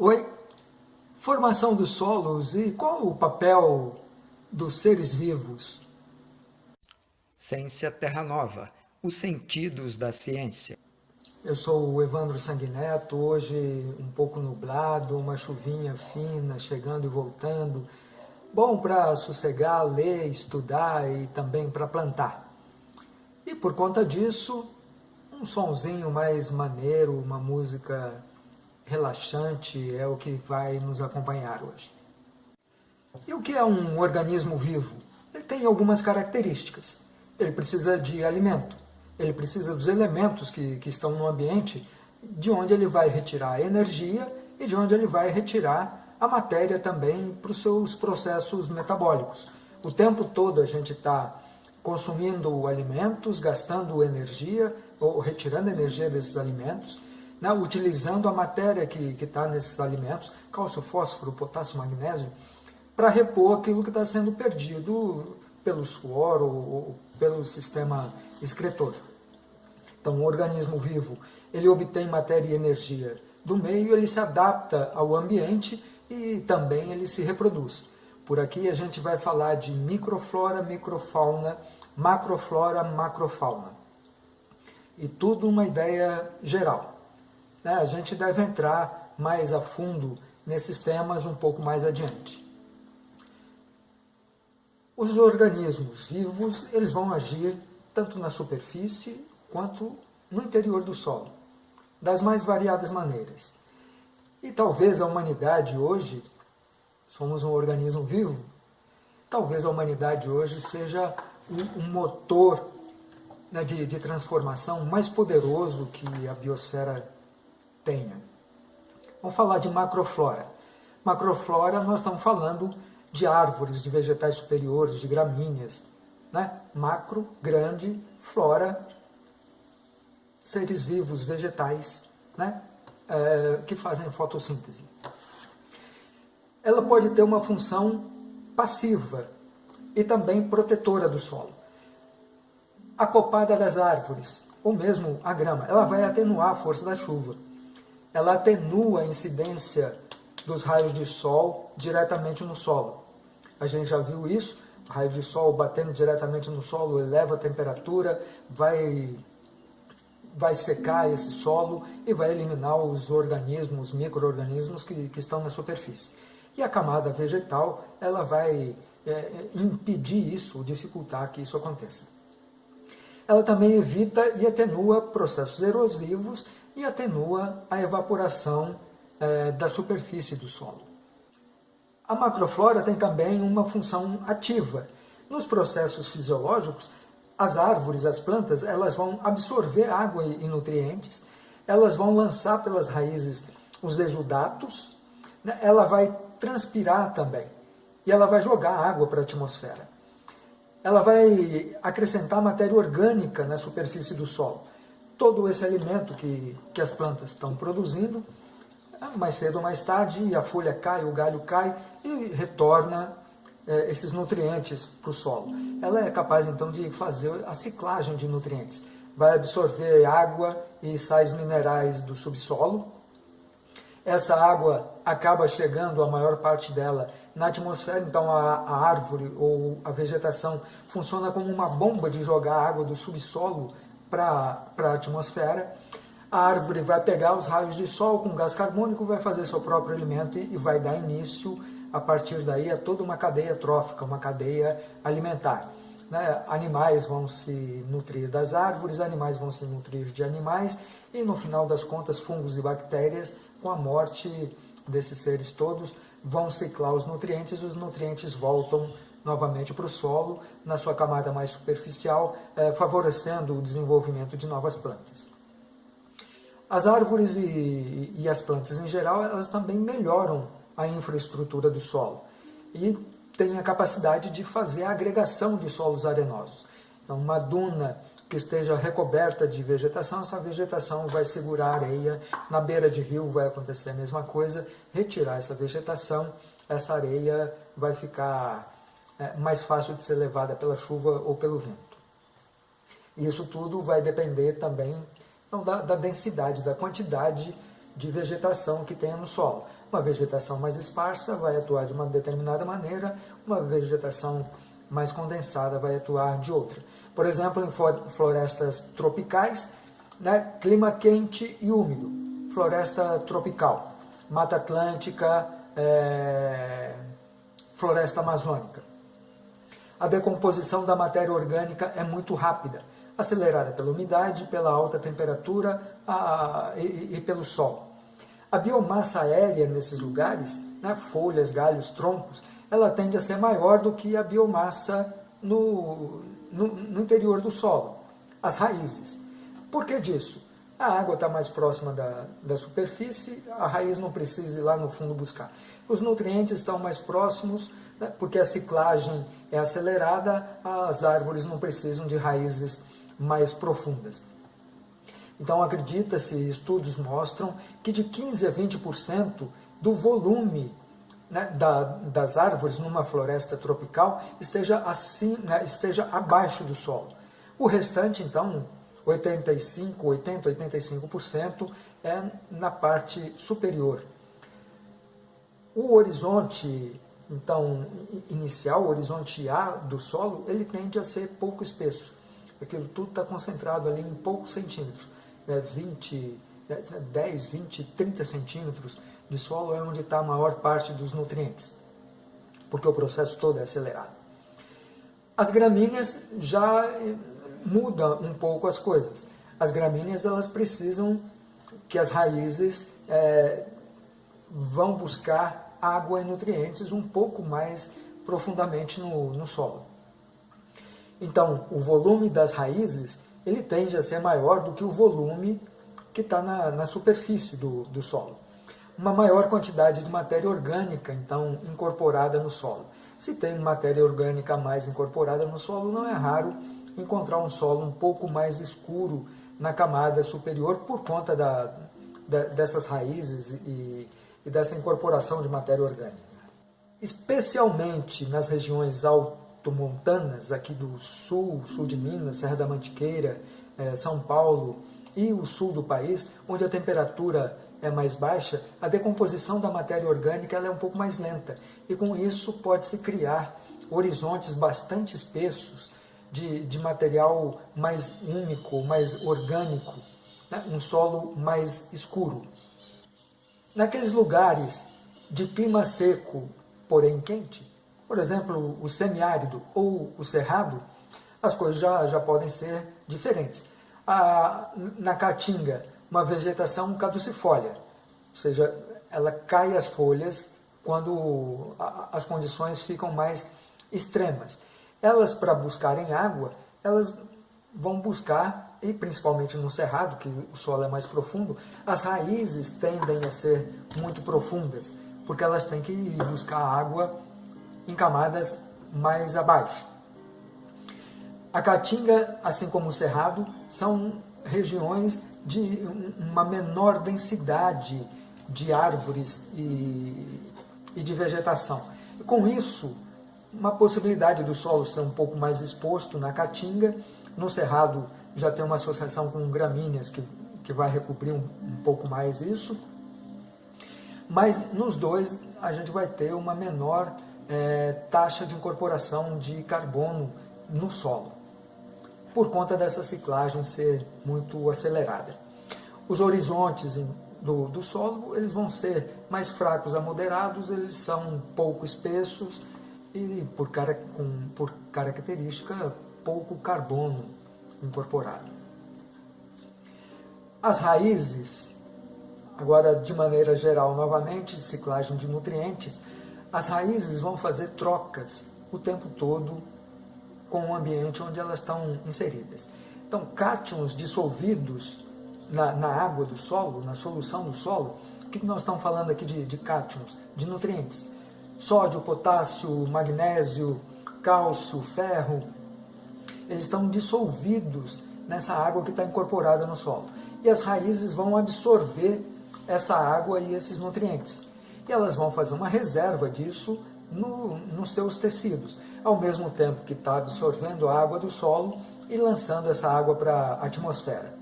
Oi, formação dos solos e qual o papel dos seres vivos? Ciência Terra Nova, os sentidos da ciência. Eu sou o Evandro Sanguineto, hoje um pouco nublado, uma chuvinha fina, chegando e voltando. Bom para sossegar, ler, estudar e também para plantar. E por conta disso, um sonzinho mais maneiro, uma música relaxante é o que vai nos acompanhar hoje. E o que é um organismo vivo? Ele tem algumas características. Ele precisa de alimento, ele precisa dos elementos que, que estão no ambiente, de onde ele vai retirar a energia e de onde ele vai retirar a matéria também para os seus processos metabólicos. O tempo todo a gente está consumindo alimentos, gastando energia, ou retirando energia desses alimentos, né, utilizando a matéria que está nesses alimentos, cálcio, fósforo, potássio, magnésio, para repor aquilo que está sendo perdido pelo suor ou, ou, pelo sistema excretor. Então, o organismo vivo, ele obtém matéria e energia do meio, ele se adapta ao ambiente e também ele se reproduz. Por aqui a gente vai falar de microflora, microfauna, macroflora, macrofauna. E tudo uma ideia geral. Né? A gente deve entrar mais a fundo nesses temas um pouco mais adiante. Os organismos vivos, eles vão agir tanto na superfície quanto no interior do solo, das mais variadas maneiras. E talvez a humanidade hoje, somos um organismo vivo, talvez a humanidade hoje seja um, motor né, de, de transformação mais poderoso que a biosfera tenha. Vamos falar de macroflora. Macroflora, nós estamos falando de árvores, de vegetais superiores, de gramíneas. Né? Macro, grande, flora, seres vivos, vegetais, né? É, que fazem fotossíntese. Ela pode ter uma função passiva e também protetora do solo. A copada das árvores, ou mesmo a grama, ela vai atenuar a força da chuva ela atenua a incidência dos raios de sol diretamente no solo. A gente já viu isso, raio de sol batendo diretamente no solo eleva a temperatura, vai, vai secar esse solo e vai eliminar os organismos, micro-organismos que, que estão na superfície. E a camada vegetal, ela vai é, impedir isso, dificultar que isso aconteça. Ela também evita e atenua processos erosivos e atenua a evaporação é, da superfície do solo. A macroflora tem também uma função ativa. Nos processos fisiológicos, as árvores, as plantas, elas vão absorver água e nutrientes, elas vão lançar pelas raízes os exudatos, né? ela vai transpirar também, e ela vai jogar água para a atmosfera. Ela vai acrescentar matéria orgânica na superfície do solo todo esse alimento que, que as plantas estão produzindo, mais cedo ou mais tarde a folha cai, o galho cai e retorna é, esses nutrientes para o solo. Ela é capaz então de fazer a ciclagem de nutrientes. Vai absorver água e sais minerais do subsolo. Essa água acaba chegando, a maior parte dela, na atmosfera, então a, a árvore ou a vegetação funciona como uma bomba de jogar água do subsolo para a atmosfera, a árvore vai pegar os raios de sol com gás carbônico, vai fazer seu próprio alimento e, e vai dar início, a partir daí, a toda uma cadeia trófica, uma cadeia alimentar. Né? Animais vão se nutrir das árvores, animais vão se nutrir de animais, e no final das contas, fungos e bactérias, com a morte desses seres todos, vão ciclar os nutrientes, e os nutrientes voltam novamente para o solo, na sua camada mais superficial, eh, favorecendo o desenvolvimento de novas plantas. As árvores e, e as plantas em geral, elas também melhoram a infraestrutura do solo e têm a capacidade de fazer a agregação de solos arenosos. Então, uma duna que esteja recoberta de vegetação, essa vegetação vai segurar a areia. Na beira de rio vai acontecer a mesma coisa, retirar essa vegetação, essa areia vai ficar mais fácil de ser levada pela chuva ou pelo vento. Isso tudo vai depender também da, da densidade, da quantidade de vegetação que tenha no solo. Uma vegetação mais esparsa vai atuar de uma determinada maneira, uma vegetação mais condensada vai atuar de outra. Por exemplo, em florestas tropicais, né, clima quente e úmido, floresta tropical, Mata Atlântica, é, floresta amazônica. A decomposição da matéria orgânica é muito rápida, acelerada pela umidade, pela alta temperatura a, e, e, pelo sol. A biomassa aérea nesses lugares, né, folhas, galhos, troncos, ela tende a ser maior do que a biomassa no, no, no interior do solo, as raízes. Por que disso? A água está mais próxima da, da superfície, a raiz não precisa ir lá no fundo buscar. Os nutrientes estão mais próximos, né, porque a ciclagem é acelerada, as árvores não precisam de raízes mais profundas. Então, acredita-se, estudos mostram que de 15% a 20% do volume né, da, das árvores numa floresta tropical esteja, assim, né, esteja abaixo do solo. O restante, então, 85, 80, 85% é na parte superior. O horizonte, então, inicial, horizonte A do solo, ele tende a ser pouco espesso. Aquilo tudo está concentrado ali em poucos centímetros. É 20, 10, 20, 30 centímetros de solo é onde está a maior parte dos nutrientes, porque o processo todo é acelerado. As gramíneas já eh, muda um pouco as coisas. As gramíneas elas precisam que as raízes é, vão buscar água e nutrientes um pouco mais profundamente no, no solo. Então, o volume das raízes ele tende a ser maior do que o volume que está na, na superfície do, do solo uma maior quantidade de matéria orgânica, então, incorporada no solo. Se tem matéria orgânica mais incorporada no solo, não é raro encontrar um solo um pouco mais escuro na camada superior por conta da, da, dessas raízes e, e dessa incorporação de matéria orgânica. Especialmente nas regiões altomontanas, aqui do sul, sul de Minas, Serra da Mantiqueira, eh, São Paulo e o sul do país, onde a temperatura é mais baixa, a decomposição da matéria orgânica ela é um pouco mais lenta. E com isso pode-se criar horizontes bastante espessos de, de material mais úmico, mais orgânico, né? um solo mais escuro. Naqueles lugares de clima seco, porém quente, por exemplo, o semiárido ou o cerrado, as coisas já, já podem ser diferentes. A, na caatinga, uma vegetação caducifólia, ou seja, ela cai as folhas quando as condições ficam mais extremas. Elas, para buscarem água, elas vão buscar, e principalmente no cerrado, que o solo é mais profundo, as raízes tendem a ser muito profundas, porque elas têm que ir buscar água em camadas mais abaixo. A caatinga, assim como o cerrado, são regiões de uma menor densidade de árvores e, e de vegetação. Com isso, uma possibilidade do solo ser um pouco mais exposto na caatinga, no cerrado já tem uma associação com gramíneas que, que vai recobrir um, um pouco mais isso, mas nos dois a gente vai ter uma menor é, taxa de incorporação de carbono no solo por conta dessa ciclagem ser muito acelerada. Os horizontes do, do solo eles vão ser mais fracos a moderados, eles são pouco espessos e, por, cara, com, por característica, pouco carbono incorporado. As raízes, agora de maneira geral, novamente, de ciclagem de nutrientes, as raízes vão fazer trocas o tempo todo com o ambiente onde elas estão inseridas. Então, cátions dissolvidos na, na água do solo, na solução do solo, o que nós estamos falando aqui de, de cátions? De nutrientes. Sódio, potássio, magnésio, cálcio, ferro, eles estão dissolvidos nessa água que está incorporada no solo. E as raízes vão absorver essa água e esses nutrientes. E elas vão fazer uma reserva disso no, nos seus tecidos, ao mesmo tempo que está absorvendo a água do solo e lançando essa água para a atmosfera.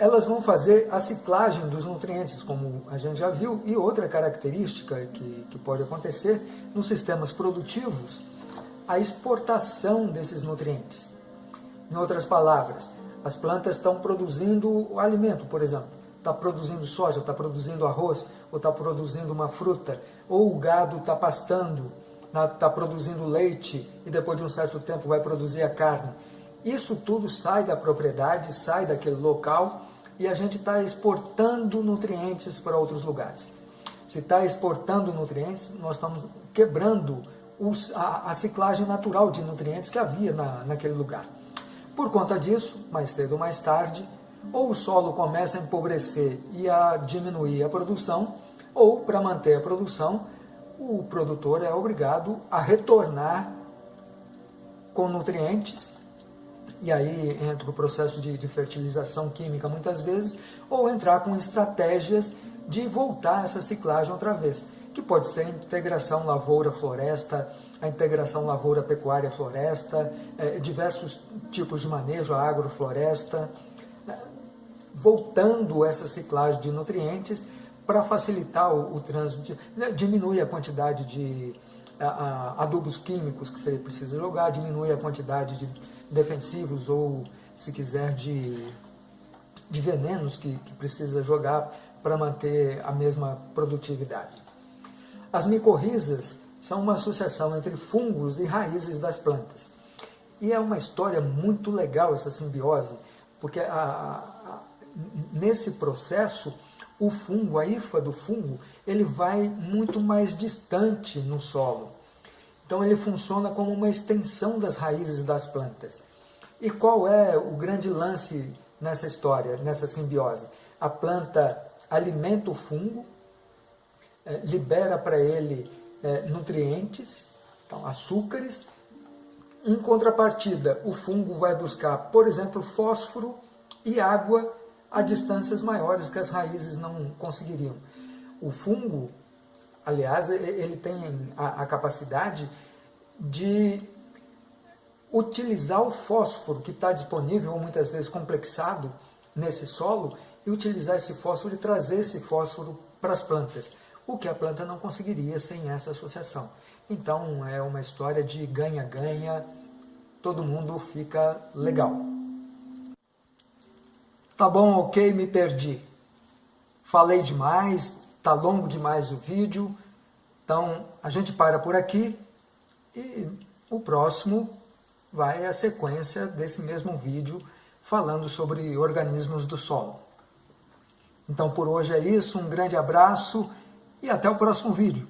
elas vão fazer a ciclagem dos nutrientes, como a gente já viu, e outra característica que, que pode acontecer nos sistemas produtivos, a exportação desses nutrientes. Em outras palavras, as plantas estão produzindo alimento, por exemplo, está produzindo soja, está produzindo arroz, ou está produzindo uma fruta, ou o gado está pastando, está tá produzindo leite e depois de um certo tempo vai produzir a carne. Isso tudo sai da propriedade, sai daquele local e a gente está exportando nutrientes para outros lugares. Se está exportando nutrientes, nós estamos quebrando os, a, a, ciclagem natural de nutrientes que havia na, naquele lugar. Por conta disso, mais cedo ou mais tarde, ou o solo começa a empobrecer e a diminuir a produção, ou para manter a produção, o produtor é obrigado a retornar com nutrientes e aí entra o processo de, de, fertilização química muitas vezes, ou entrar com estratégias de voltar essa ciclagem outra vez, que pode ser a integração lavoura-floresta, a integração lavoura-pecuária-floresta, é, diversos tipos de manejo, a agrofloresta, né, voltando essa ciclagem de nutrientes para facilitar o, o trânsito, né, diminui a quantidade de a, a, adubos químicos que você precisa jogar, diminui a quantidade de defensivos ou, se quiser, de, de venenos que, que precisa jogar para manter a mesma produtividade. As micorrizas são uma associação entre fungos e raízes das plantas. E é uma história muito legal essa simbiose, porque a, a, nesse processo o fungo, a hifa do fungo, ele vai muito mais distante no solo. Então ele funciona como uma extensão das raízes das plantas. E qual é o grande lance nessa história, nessa simbiose? A planta alimenta o fungo, é, libera para ele é, nutrientes, então, açúcares. Em contrapartida, o fungo vai buscar, por exemplo, fósforo e água a distâncias maiores que as raízes não conseguiriam. O fungo Aliás, ele tem a, a capacidade de utilizar o fósforo que está disponível, muitas vezes complexado, nesse solo, e utilizar esse fósforo e trazer esse fósforo para as plantas, o que a planta não conseguiria sem essa associação. Então é uma história de ganha-ganha, todo mundo fica legal. Tá bom, ok, me perdi. Falei demais, Está longo demais o vídeo, então a gente para por aqui e o próximo vai a sequência desse mesmo vídeo falando sobre organismos do solo. Então por hoje é isso, um grande abraço e até o próximo vídeo.